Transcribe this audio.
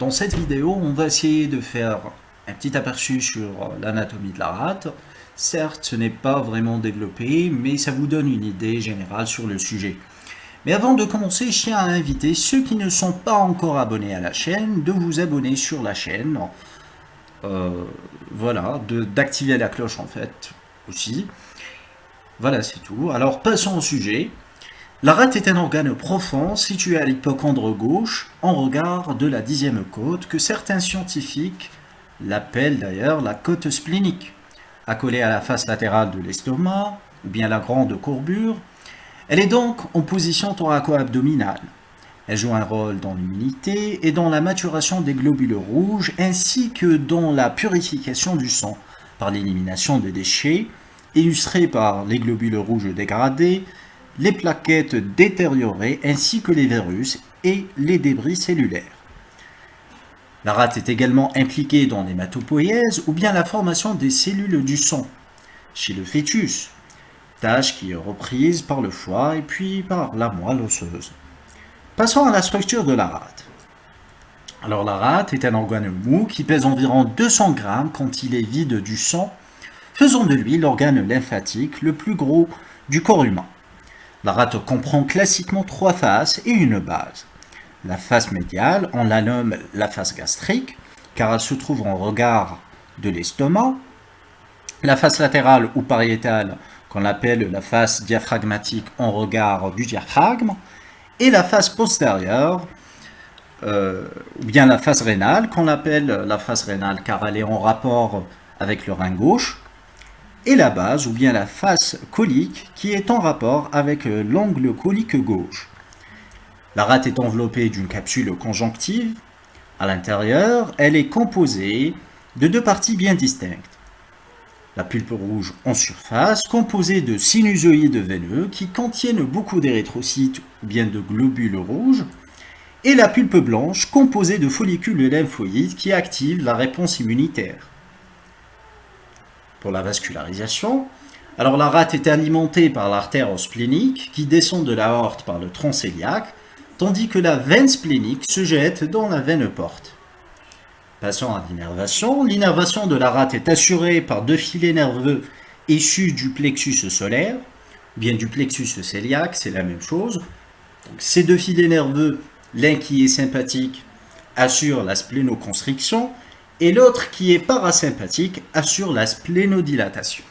Dans cette vidéo, on va essayer de faire un petit aperçu sur l'anatomie de la rate. Certes, ce n'est pas vraiment développé, mais ça vous donne une idée générale sur le sujet. Mais avant de commencer, je tiens à inviter ceux qui ne sont pas encore abonnés à la chaîne de vous abonner sur la chaîne. Euh, voilà, d'activer la cloche en fait aussi. Voilà, c'est tout. Alors passons au sujet. La rate est un organe profond situé à l'hypocondre gauche, en regard de la dixième côte, que certains scientifiques l'appellent d'ailleurs la côte splénique. Accolée à la face latérale de l'estomac, ou bien la grande courbure, elle est donc en position thoraco-abdominale. Elle joue un rôle dans l'immunité et dans la maturation des globules rouges, ainsi que dans la purification du sang, par l'élimination des déchets, illustrés par les globules rouges dégradés, les plaquettes détériorées ainsi que les virus et les débris cellulaires. La rate est également impliquée dans l'hématopoïèse ou bien la formation des cellules du sang chez le fœtus, tâche qui est reprise par le foie et puis par la moelle osseuse. Passons à la structure de la rate. Alors la rate est un organe mou qui pèse environ 200 grammes quand il est vide du sang, faisant de lui l'organe lymphatique le plus gros du corps humain. La rate comprend classiquement trois faces et une base. La face médiale, on la nomme la face gastrique, car elle se trouve en regard de l'estomac. La face latérale ou pariétale, qu'on appelle la face diaphragmatique en regard du diaphragme. Et la face postérieure, euh, ou bien la face rénale, qu'on appelle la face rénale car elle est en rapport avec le rein gauche et la base ou bien la face colique qui est en rapport avec euh, l'angle colique gauche. La rate est enveloppée d'une capsule conjonctive. À l'intérieur, elle est composée de deux parties bien distinctes. La pulpe rouge en surface, composée de sinusoïdes veineux qui contiennent beaucoup d'érythrocytes ou bien de globules rouges, et la pulpe blanche, composée de follicules lymphoïdes qui activent la réponse immunitaire pour la vascularisation. Alors la rate est alimentée par l'artère splénique qui descend de la horte par le tronc cœliaque, tandis que la veine splénique se jette dans la veine porte. Passons à l'innervation. L'innervation de la rate est assurée par deux filets nerveux issus du plexus solaire, bien du plexus cœliaque, c'est la même chose. ces deux filets nerveux, l'un qui est sympathique, assure la splénoconstriction et l'autre qui est parasympathique assure la splénodilatation.